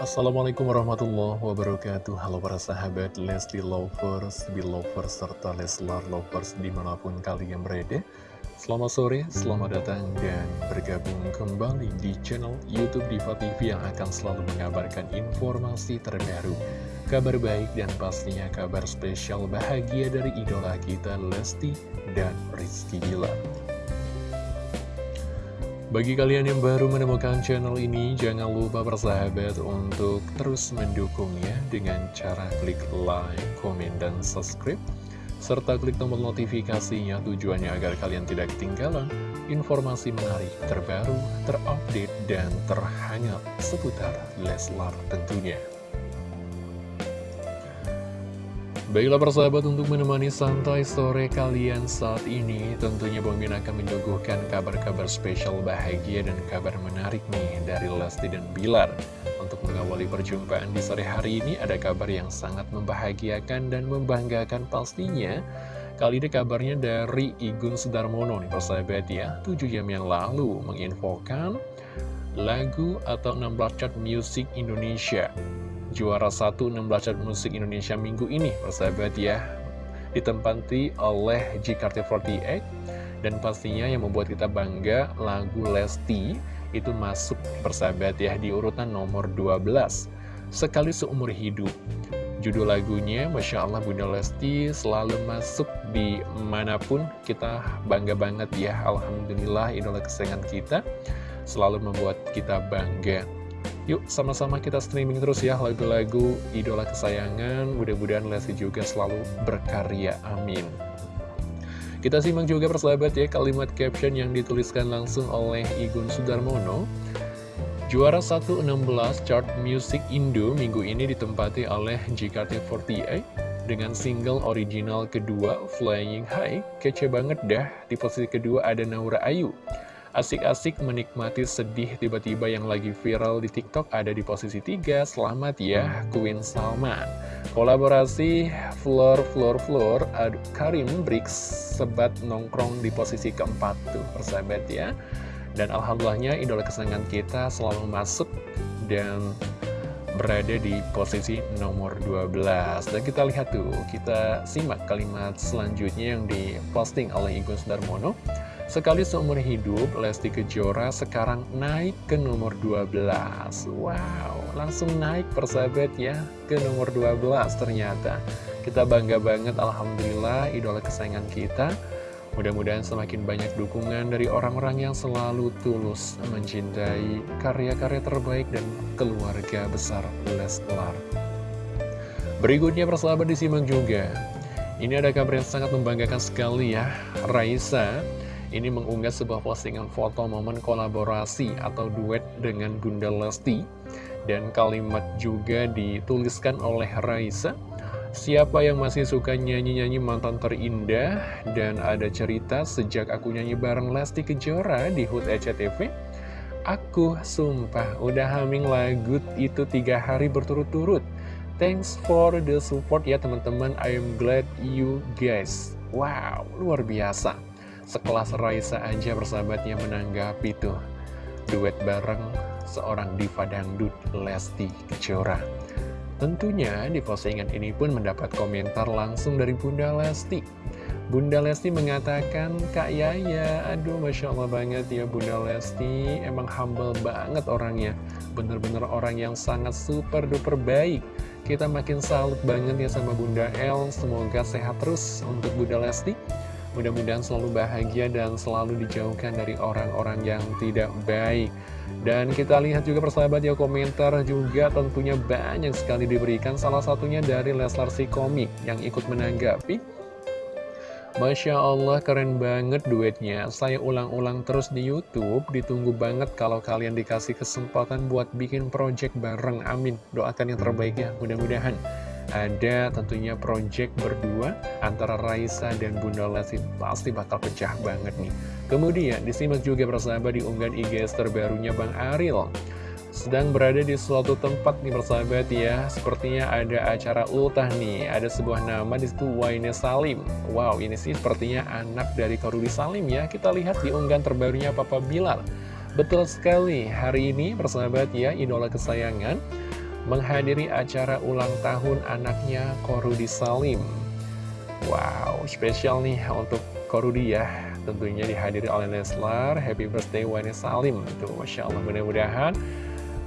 Assalamualaikum warahmatullahi wabarakatuh. Halo para sahabat Lesti Lovers, Belovers, serta Leslar Lovers di mana pun kalian berada. Selamat sore, selamat datang dan bergabung kembali di channel Youtube Diva TV yang akan selalu mengabarkan informasi terbaru Kabar baik dan pastinya kabar spesial bahagia dari idola kita Lesti dan Rizky Bilar bagi kalian yang baru menemukan channel ini, jangan lupa bersahabat untuk terus mendukungnya dengan cara klik like, komen, dan subscribe. Serta klik tombol notifikasinya tujuannya agar kalian tidak ketinggalan informasi menarik terbaru, terupdate, dan terhangat seputar Leslar tentunya. Baiklah persahabat untuk menemani santai sore kalian saat ini Tentunya Bang Min akan menyuguhkan kabar-kabar spesial bahagia dan kabar menarik nih dari Lesti dan Bilar. Untuk mengawali perjumpaan di sore hari ini ada kabar yang sangat membahagiakan dan membanggakan pastinya. Kali ini kabarnya dari Igun Sudarmono nih persahabat ya. 7 jam yang lalu menginfokan lagu atau 16 chart music Indonesia juara 1 16 chart musik Indonesia minggu ini persahabat ya. Ditempati oleh JKT48 dan pastinya yang membuat kita bangga lagu Lesti itu masuk persahabat ya di urutan nomor 12 sekali seumur hidup. Judul lagunya Masya Allah Bunda Lesti selalu masuk di mana pun kita bangga banget ya. Alhamdulillah idola kesayangan kita selalu membuat kita bangga Yuk sama-sama kita streaming terus ya lagu-lagu idola kesayangan. Mudah-mudahan Lesti juga selalu berkarya, amin. Kita simak juga persahabat ya kalimat caption yang dituliskan langsung oleh Igun Sudarmono. Juara 116 chart music Indo minggu ini ditempati oleh JKT48 dengan single original kedua Flying High. Kece banget dah, di posisi kedua ada Naura Ayu Asik-asik menikmati sedih tiba-tiba yang lagi viral di TikTok ada di posisi 3. Selamat ya, Queen Salma. Kolaborasi Floor Floor Floor Karim Briggs sebat nongkrong di posisi keempat tuh, persahabat ya. Dan alhamdulillahnya idola kesenangan kita selalu masuk dan berada di posisi nomor 12 Dan kita lihat tuh, kita simak kalimat selanjutnya yang diposting oleh Igun Darmono Sekali seumur hidup, Lesti Kejora sekarang naik ke nomor 12. Wow, langsung naik persahabat ya, ke nomor 12 ternyata. Kita bangga banget, Alhamdulillah, idola kesayangan kita. Mudah-mudahan semakin banyak dukungan dari orang-orang yang selalu tulus mencintai karya-karya terbaik dan keluarga besar Leslar. Berikutnya persahabat disimak juga. Ini ada kabar yang sangat membanggakan sekali ya. Raisa ini mengunggah sebuah postingan foto momen kolaborasi atau duet dengan Bunda Lesti. Dan kalimat juga dituliskan oleh Raisa. Siapa yang masih suka nyanyi-nyanyi mantan terindah? Dan ada cerita sejak aku nyanyi bareng Lesti Kejora di HUT ECTV Aku sumpah udah haming lagu itu tiga hari berturut-turut. Thanks for the support ya teman-teman. I am glad you guys. Wow luar biasa Sekelas Raisa aja persahabatnya menanggapi tuh Duet bareng seorang diva dangdut Lesti Kejora Tentunya di postingan ini pun mendapat komentar langsung dari Bunda Lesti Bunda Lesti mengatakan, Kak Yaya, aduh Masya Allah banget ya Bunda Lesti, emang humble banget orangnya. Bener-bener orang yang sangat super duper baik. Kita makin salut banget ya sama Bunda El, semoga sehat terus untuk Bunda Lesti. Mudah-mudahan selalu bahagia dan selalu dijauhkan dari orang-orang yang tidak baik. Dan kita lihat juga persahabat ya komentar juga tentunya banyak sekali diberikan. Salah satunya dari Leslar si komik yang ikut menanggapi. Masya Allah keren banget duetnya. Saya ulang-ulang terus di Youtube. Ditunggu banget kalau kalian dikasih kesempatan buat bikin project bareng. Amin. Doakan yang terbaik ya. Mudah-mudahan ada tentunya project berdua antara Raisa dan Bunda Lesti pasti bakal pecah banget nih. Kemudian disimak juga persahabat di unggahan IG terbarunya Bang Aril. Sedang berada di suatu tempat nih persahabat ya. Sepertinya ada acara ultah nih. Ada sebuah nama di situ Waine Salim. Wow ini sih sepertinya anak dari Korudi Salim ya. Kita lihat di unggahan terbarunya Papa Bilal. Betul sekali hari ini persahabat ya Idola kesayangan menghadiri acara ulang tahun anaknya Korudi Salim. Wow, spesial nih untuk Korudi ya. Tentunya dihadiri oleh Leslar. Happy birthday Wani Salim. Tuh, Masya Allah, mudah-mudahan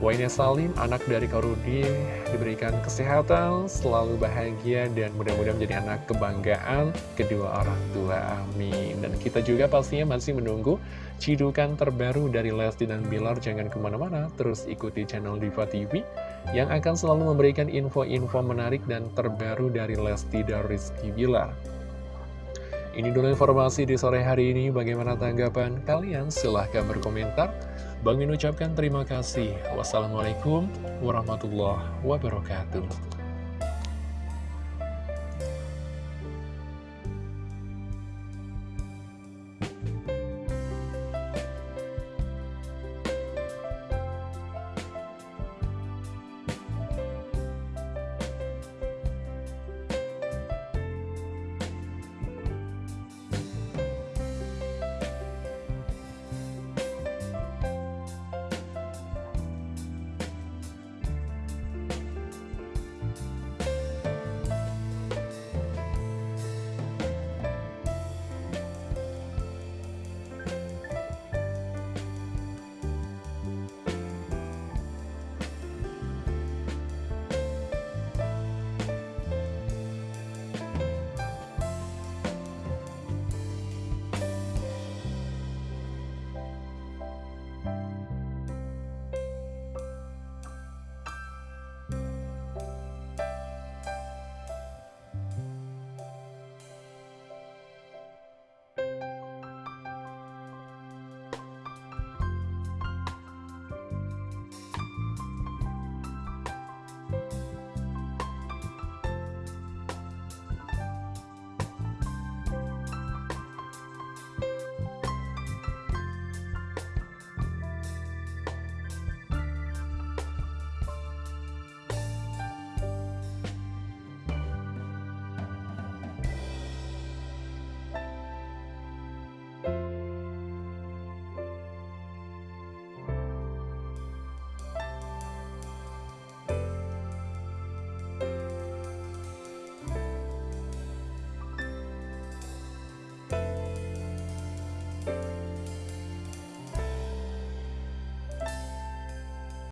Wayne Salim, anak dari Korudi, diberikan kesehatan, selalu bahagia, dan mudah-mudahan menjadi anak kebanggaan kedua orang tua. Amin. Dan kita juga pastinya masih menunggu cidukan terbaru dari Lesti dan Bilar. Jangan ke mana-mana, terus ikuti channel Diva TV yang akan selalu memberikan info-info menarik dan terbaru dari Lesti dan Rizky Bilar. Ini dulu informasi di sore hari ini. Bagaimana tanggapan kalian? Silahkan berkomentar. Bang Min ucapkan terima kasih. Wassalamualaikum warahmatullahi wabarakatuh.